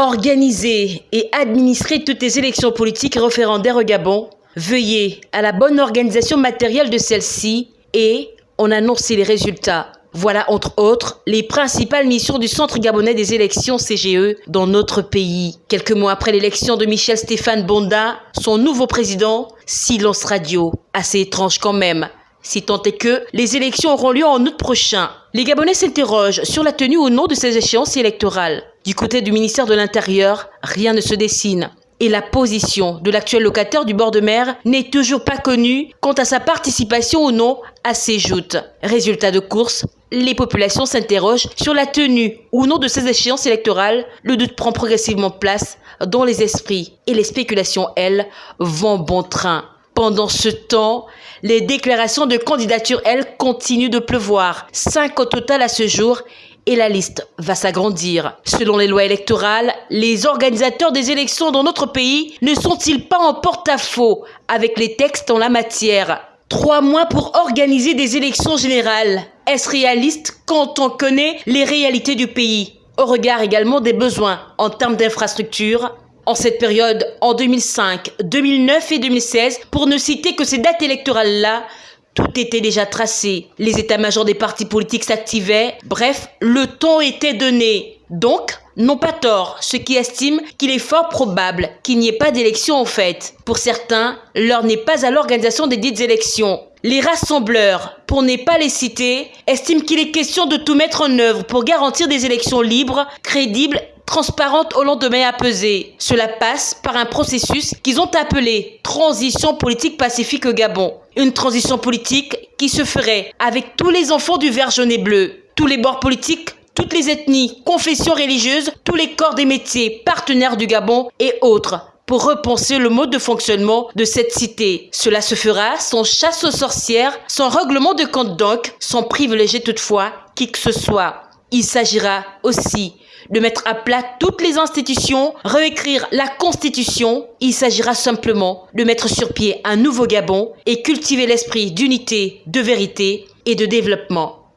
Organiser et administrer toutes les élections politiques et référendaires au Gabon, veiller à la bonne organisation matérielle de celles-ci et on annonce les résultats. Voilà entre autres les principales missions du Centre gabonais des élections CGE dans notre pays. Quelques mois après l'élection de Michel Stéphane Bonda, son nouveau président, silence radio. Assez étrange quand même. Si tant est que les élections auront lieu en août prochain. Les Gabonais s'interrogent sur la tenue ou non de ces échéances électorales. Du côté du ministère de l'Intérieur, rien ne se dessine et la position de l'actuel locataire du bord de mer n'est toujours pas connue quant à sa participation ou non à ces joutes. Résultat de course, les populations s'interrogent sur la tenue ou non de ces échéances électorales. Le doute prend progressivement place dans les esprits et les spéculations, elles, vont bon train. Pendant ce temps, les déclarations de candidature, elles, continuent de pleuvoir. Cinq au total à ce jour et la liste va s'agrandir. Selon les lois électorales, les organisateurs des élections dans notre pays ne sont-ils pas en porte-à-faux avec les textes en la matière? Trois mois pour organiser des élections générales. Est-ce réaliste quand on connaît les réalités du pays? Au regard également des besoins en termes d'infrastructures, en cette période, en 2005, 2009 et 2016, pour ne citer que ces dates électorales-là, tout était déjà tracé. Les états-majors des partis politiques s'activaient. Bref, le ton était donné. Donc, non pas tort ceux qui estiment qu'il est fort probable qu'il n'y ait pas d'élection en fait. Pour certains, l'heure n'est pas à l'organisation des dites élections. Les rassembleurs, pour ne pas les citer, estiment qu'il est question de tout mettre en œuvre pour garantir des élections libres, crédibles transparente au lendemain à peser. Cela passe par un processus qu'ils ont appelé transition politique pacifique au Gabon. Une transition politique qui se ferait avec tous les enfants du vert jaune et bleu, tous les bords politiques, toutes les ethnies, confessions religieuses, tous les corps des métiers, partenaires du Gabon et autres pour repenser le mode de fonctionnement de cette cité. Cela se fera sans chasse aux sorcières, sans règlement de compte donc, sans privilégier toutefois qui que ce soit. Il s'agira aussi de mettre à plat toutes les institutions, réécrire la Constitution. Il s'agira simplement de mettre sur pied un nouveau Gabon et cultiver l'esprit d'unité, de vérité et de développement.